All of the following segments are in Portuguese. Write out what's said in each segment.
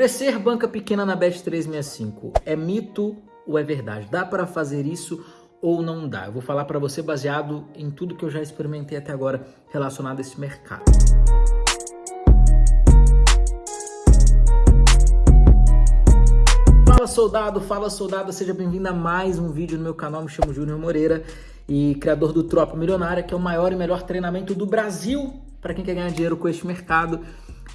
Crescer banca pequena na Bet 365 é mito ou é verdade? Dá para fazer isso ou não dá? Eu vou falar para você baseado em tudo que eu já experimentei até agora relacionado a esse mercado. Fala soldado, fala soldada, seja bem-vindo a mais um vídeo no meu canal. Me chamo Júnior Moreira e criador do Tropa Milionária, que é o maior e melhor treinamento do Brasil para quem quer ganhar dinheiro com este mercado.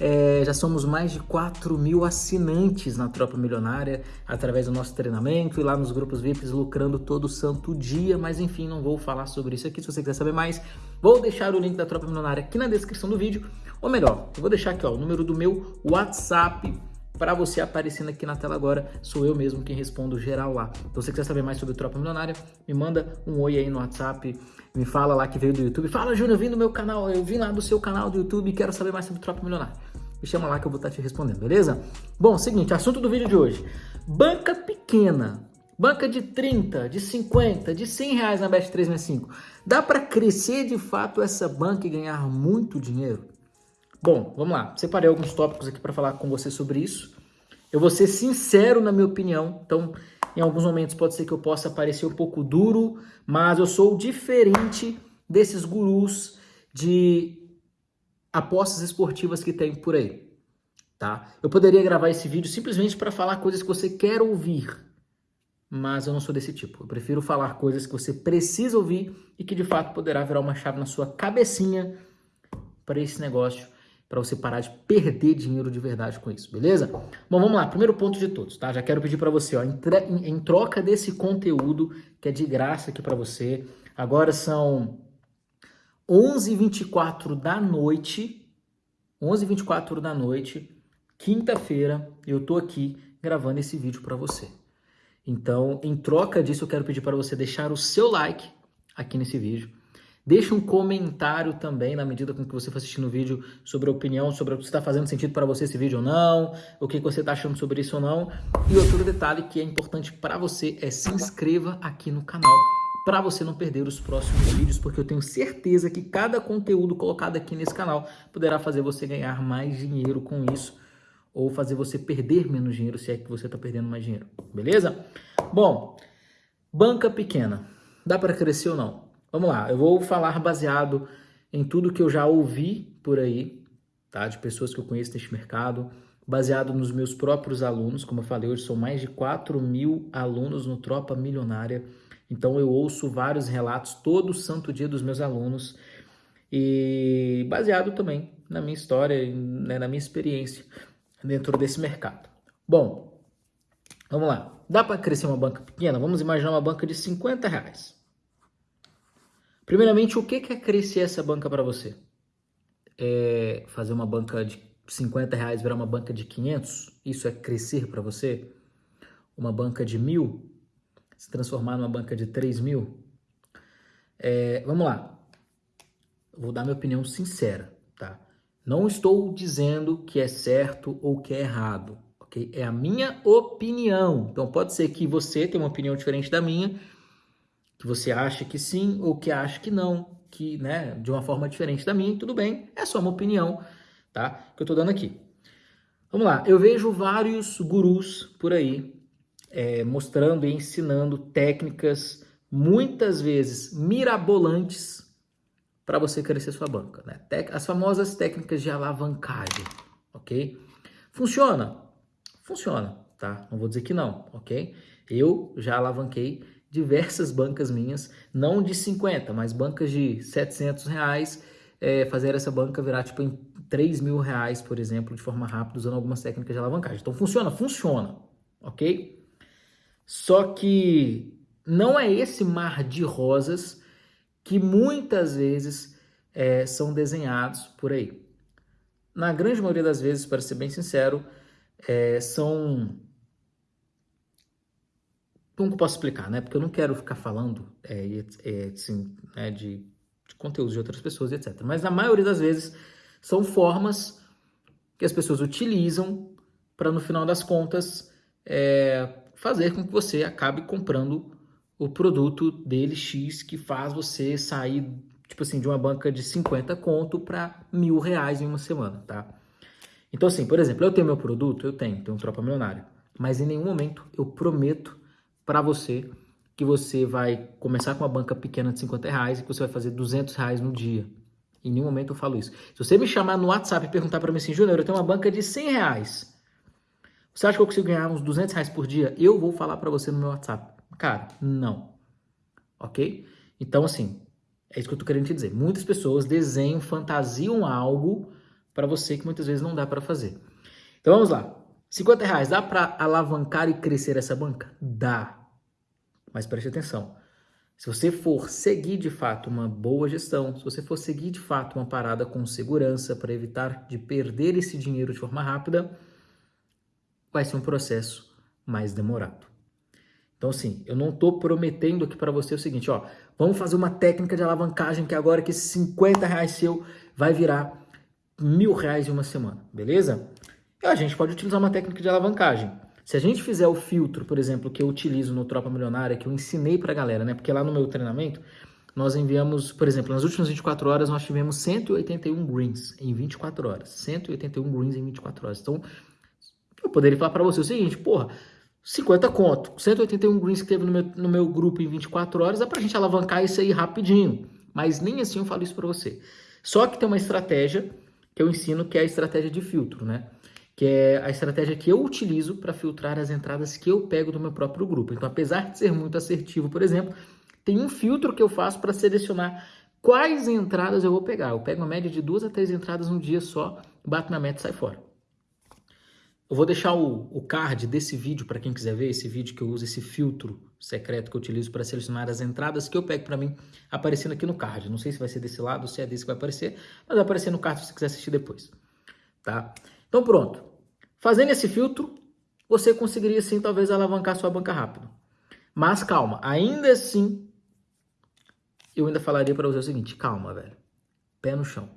É, já somos mais de 4 mil assinantes na Tropa Milionária através do nosso treinamento e lá nos grupos VIPs lucrando todo santo dia, mas enfim, não vou falar sobre isso aqui. Se você quiser saber mais, vou deixar o link da Tropa Milionária aqui na descrição do vídeo, ou melhor, eu vou deixar aqui ó, o número do meu WhatsApp para você aparecendo aqui na tela agora, sou eu mesmo quem respondo geral lá. Então, se você quiser saber mais sobre Tropa Milionária, me manda um oi aí no WhatsApp, me fala lá que veio do YouTube. Fala, Júnior, eu vim do meu canal, eu vim lá do seu canal do YouTube e quero saber mais sobre Tropa Milionária. Me chama lá que eu vou estar te respondendo, beleza? Bom, seguinte, assunto do vídeo de hoje. Banca pequena, banca de 30, de 50, de 100 reais na Bet 365. Dá para crescer de fato essa banca e ganhar muito dinheiro? Bom, vamos lá. Separei alguns tópicos aqui para falar com você sobre isso. Eu vou ser sincero na minha opinião, então em alguns momentos pode ser que eu possa parecer um pouco duro, mas eu sou diferente desses gurus de apostas esportivas que tem por aí, tá? Eu poderia gravar esse vídeo simplesmente para falar coisas que você quer ouvir, mas eu não sou desse tipo. Eu prefiro falar coisas que você precisa ouvir e que de fato poderá virar uma chave na sua cabecinha para esse negócio para você parar de perder dinheiro de verdade com isso, beleza? Bom, vamos lá, primeiro ponto de todos, tá? Já quero pedir para você, ó, em, em, troca desse conteúdo que é de graça aqui para você, agora são 11h24 da noite, 11h24 da noite, quinta-feira, eu tô aqui gravando esse vídeo para você. Então, em troca disso, eu quero pedir para você deixar o seu like aqui nesse vídeo, Deixa um comentário também, na medida com que você for assistindo o vídeo, sobre a opinião, sobre se está fazendo sentido para você esse vídeo ou não, o que você está achando sobre isso ou não. E outro detalhe que é importante para você é se inscreva aqui no canal para você não perder os próximos vídeos, porque eu tenho certeza que cada conteúdo colocado aqui nesse canal poderá fazer você ganhar mais dinheiro com isso, ou fazer você perder menos dinheiro, se é que você está perdendo mais dinheiro, beleza? Bom, banca pequena, dá para crescer ou não? Vamos lá, eu vou falar baseado em tudo que eu já ouvi por aí, tá? De pessoas que eu conheço neste mercado, baseado nos meus próprios alunos, como eu falei, hoje são mais de 4 mil alunos no Tropa Milionária, então eu ouço vários relatos todo santo dia dos meus alunos e baseado também na minha história, né, na minha experiência dentro desse mercado. Bom, vamos lá. Dá para crescer uma banca pequena? Vamos imaginar uma banca de 50 reais. Primeiramente, o que é crescer essa banca para você? É fazer uma banca de 50 reais virar uma banca de 500? Isso é crescer para você? Uma banca de mil? Se transformar numa banca de 3 mil? É, vamos lá. Vou dar minha opinião sincera, tá? Não estou dizendo que é certo ou que é errado, ok? É a minha opinião. Então pode ser que você tenha uma opinião diferente da minha, que você acha que sim ou que acha que não, que, né, de uma forma diferente da minha, tudo bem, é só uma opinião, tá? Que eu tô dando aqui. Vamos lá, eu vejo vários gurus por aí é, mostrando e ensinando técnicas muitas vezes mirabolantes para você crescer sua banca, né? As famosas técnicas de alavancagem, ok? Funciona? Funciona, tá? Não vou dizer que não, ok? Eu já alavanquei diversas bancas minhas, não de 50, mas bancas de 700 reais, é, fazer essa banca virar tipo em 3 mil reais, por exemplo, de forma rápida, usando algumas técnicas de alavancagem. Então funciona? Funciona, ok? Só que não é esse mar de rosas que muitas vezes é, são desenhados por aí. Na grande maioria das vezes, para ser bem sincero, é, são como eu posso explicar, né? Porque eu não quero ficar falando é, é, assim, né, de, de conteúdos de outras pessoas, etc. Mas na maioria das vezes são formas que as pessoas utilizam para, no final das contas, é, fazer com que você acabe comprando o produto dele X que faz você sair, tipo assim, de uma banca de 50 conto para mil reais em uma semana, tá? Então, assim, por exemplo, eu tenho meu produto, eu tenho, tenho um Tropa Milionária, mas em nenhum momento eu prometo para você que você vai começar com uma banca pequena de 50 reais e que você vai fazer 200 reais no dia. Em nenhum momento eu falo isso. Se você me chamar no WhatsApp e perguntar para mim assim, Júnior, eu tenho uma banca de 100 reais. Você acha que eu consigo ganhar uns 200 reais por dia? Eu vou falar para você no meu WhatsApp. Cara, não. Ok? Então, assim, é isso que eu tô querendo te dizer. Muitas pessoas desenham, fantasiam algo para você que muitas vezes não dá para fazer. Então, vamos lá. 50 reais, dá para alavancar e crescer essa banca? Dá. Mas preste atenção. Se você for seguir de fato uma boa gestão, se você for seguir de fato uma parada com segurança para evitar de perder esse dinheiro de forma rápida, vai ser um processo mais demorado. Então, assim, eu não estou prometendo aqui para você o seguinte, ó, vamos fazer uma técnica de alavancagem que agora que esses 50 reais seu vai virar mil reais em uma semana, beleza? E a gente pode utilizar uma técnica de alavancagem. Se a gente fizer o filtro, por exemplo, que eu utilizo no Tropa Milionária, que eu ensinei para a galera, né? Porque lá no meu treinamento, nós enviamos, por exemplo, nas últimas 24 horas, nós tivemos 181 greens em 24 horas. 181 greens em 24 horas. Então, eu poderia falar para você o seguinte, porra, 50 conto, 181 greens que teve no meu, no meu grupo em 24 horas, dá pra gente alavancar isso aí rapidinho. Mas nem assim eu falo isso para você. Só que tem uma estratégia que eu ensino, que é a estratégia de filtro, né? Que é a estratégia que eu utilizo para filtrar as entradas que eu pego do meu próprio grupo. Então, apesar de ser muito assertivo, por exemplo, tem um filtro que eu faço para selecionar quais entradas eu vou pegar. Eu pego uma média de duas a três entradas um dia só, bato na meta e sai fora. Eu vou deixar o, o card desse vídeo para quem quiser ver, esse vídeo que eu uso, esse filtro secreto que eu utilizo para selecionar as entradas que eu pego para mim, aparecendo aqui no card. Não sei se vai ser desse lado ou se é desse que vai aparecer, mas vai aparecer no card se você quiser assistir depois. Tá? Então pronto. Fazendo esse filtro, você conseguiria sim talvez alavancar sua banca rápido. Mas calma, ainda assim, eu ainda falaria para você o seguinte, calma, velho. Pé no chão.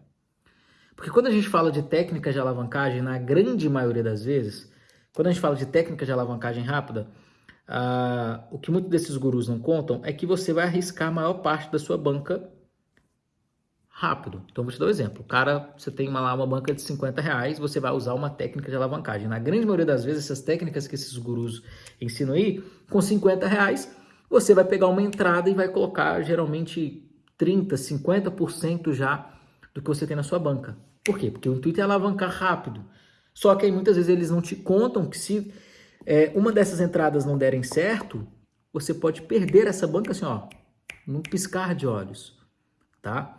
Porque quando a gente fala de técnicas de alavancagem, na grande maioria das vezes, quando a gente fala de técnicas de alavancagem rápida, uh, o que muitos desses gurus não contam é que você vai arriscar a maior parte da sua banca rápido. Então, vou te dar um exemplo. O cara, você tem uma, lá uma banca de 50 reais, você vai usar uma técnica de alavancagem. Na grande maioria das vezes, essas técnicas que esses gurus ensinam aí, com 50 reais, você vai pegar uma entrada e vai colocar geralmente 30, 50% já do que você tem na sua banca. Por quê? Porque o intuito é alavancar rápido. Só que aí muitas vezes eles não te contam que se é, uma dessas entradas não derem certo, você pode perder essa banca assim, ó, num piscar de olhos, tá?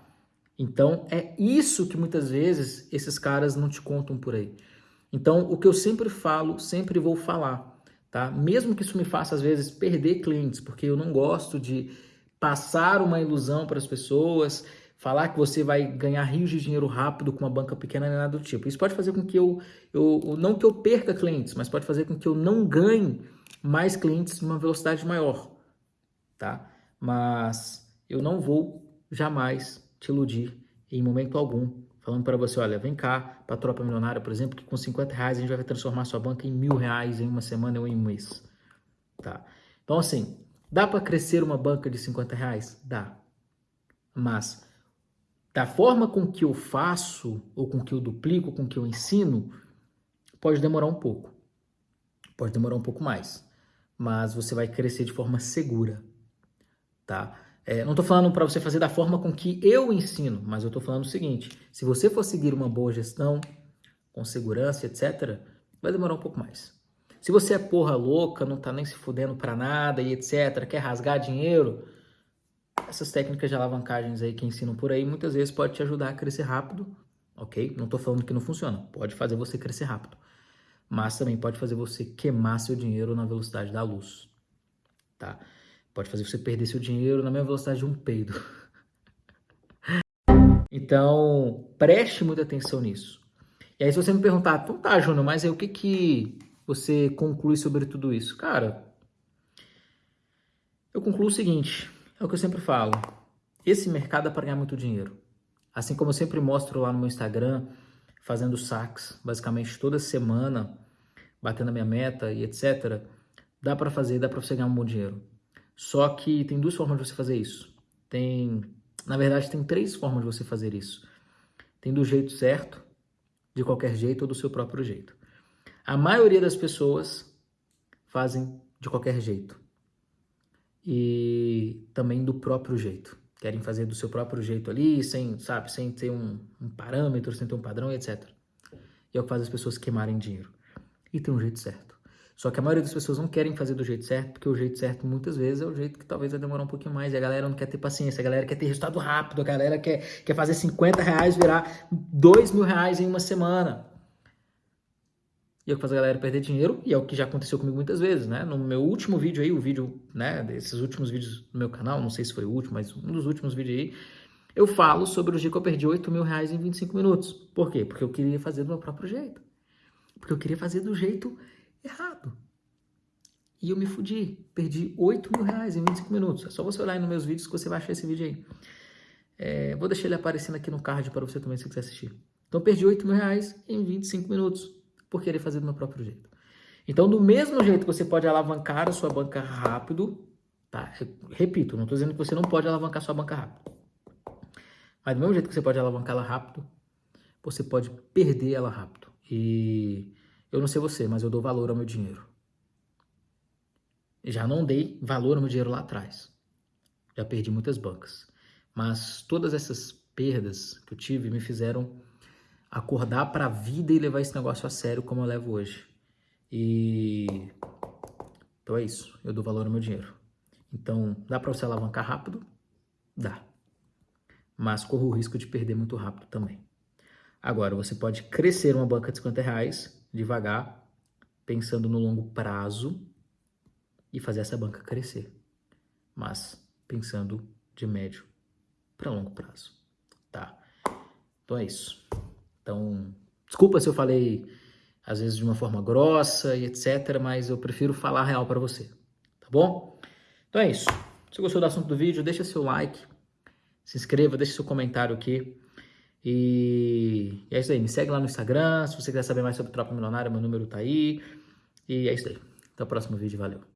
Então é isso que muitas vezes esses caras não te contam por aí. Então o que eu sempre falo, sempre vou falar, tá? Mesmo que isso me faça às vezes perder clientes, porque eu não gosto de passar uma ilusão para as pessoas falar que você vai ganhar rios de dinheiro rápido com uma banca pequena nem nada do tipo. Isso pode fazer com que eu, eu, não que eu perca clientes, mas pode fazer com que eu não ganhe mais clientes numa velocidade maior, tá? Mas eu não vou jamais te iludir em momento algum, falando para você, olha, vem cá para a Tropa Milionária, por exemplo, que com 50 reais a gente vai transformar sua banca em mil reais em uma semana ou em um mês, tá? Então, assim, dá para crescer uma banca de 50 reais? Dá. Mas da forma com que eu faço, ou com que eu duplico, com que eu ensino, pode demorar um pouco. Pode demorar um pouco mais. Mas você vai crescer de forma segura, tá? É, não estou falando para você fazer da forma com que eu ensino, mas eu estou falando o seguinte, se você for seguir uma boa gestão, com segurança, etc., vai demorar um pouco mais. Se você é porra louca, não está nem se fudendo para nada e etc., quer rasgar dinheiro, essas técnicas de alavancagens aí que ensinam por aí, muitas vezes pode te ajudar a crescer rápido, ok? Não estou falando que não funciona, pode fazer você crescer rápido, mas também pode fazer você queimar seu dinheiro na velocidade da luz, tá? Pode fazer você perder seu dinheiro na mesma velocidade de um peido. então, preste muita atenção nisso. E aí se você me perguntar, então tá, Júnior, mas aí o que que você conclui sobre tudo isso? Cara, eu concluo o seguinte, é o que eu sempre falo. Esse mercado é para ganhar muito dinheiro. Assim como eu sempre mostro lá no meu Instagram, fazendo saques, basicamente toda semana, batendo a minha meta e etc. Dá para fazer, dá para você ganhar um bom dinheiro. Só que tem duas formas de você fazer isso. Tem, na verdade, tem três formas de você fazer isso. Tem do jeito certo, de qualquer jeito ou do seu próprio jeito. A maioria das pessoas fazem de qualquer jeito e também do próprio jeito. Querem fazer do seu próprio jeito ali, sem, sabe, sem ter um, um parâmetro, sem ter um padrão, etc. E é o que faz as pessoas queimarem dinheiro. E tem um jeito certo. Só que a maioria das pessoas não querem fazer do jeito certo, porque o jeito certo muitas vezes é o jeito que talvez vai demorar um pouquinho mais. E a galera não quer ter paciência, a galera quer ter resultado rápido, a galera quer, quer fazer 50 reais virar 2 mil reais em uma semana. E é o que faz a galera perder dinheiro, e é o que já aconteceu comigo muitas vezes, né? No meu último vídeo aí, o vídeo, né, desses últimos vídeos do meu canal, não sei se foi o último, mas um dos últimos vídeos aí, eu falo sobre o dia que eu perdi 8 mil reais em 25 minutos. Por quê? Porque eu queria fazer do meu próprio jeito. Porque eu queria fazer do jeito errado. E eu me fudi. Perdi 8 mil reais em 25 minutos. É só você olhar aí nos meus vídeos que você vai achar esse vídeo aí. É, vou deixar ele aparecendo aqui no card para você também se quiser assistir. Então, perdi 8 mil reais em 25 minutos por querer fazer do meu próprio jeito. Então, do mesmo jeito que você pode alavancar a sua banca rápido, tá? Repito, não estou dizendo que você não pode alavancar a sua banca rápido. Mas do mesmo jeito que você pode alavancar ela rápido, você pode perder ela rápido. E eu não sei você, mas eu dou valor ao meu dinheiro. Já não dei valor ao meu dinheiro lá atrás. Já perdi muitas bancas. Mas todas essas perdas que eu tive me fizeram acordar para a vida e levar esse negócio a sério como eu levo hoje. E então é isso, eu dou valor ao meu dinheiro. Então, dá para você alavancar rápido? Dá. Mas corro o risco de perder muito rápido também. Agora, você pode crescer uma banca de 50 reais devagar, pensando no longo prazo e fazer essa banca crescer. Mas pensando de médio para longo prazo, tá? Então é isso. Então, desculpa se eu falei às vezes de uma forma grossa e etc, mas eu prefiro falar real para você, tá bom? Então é isso. Se gostou do assunto do vídeo, deixa seu like, se inscreva, deixa seu comentário aqui. E é isso aí, me segue lá no Instagram, se você quiser saber mais sobre Tropa Milionária, meu número tá aí. E é isso aí. Até o próximo vídeo, valeu.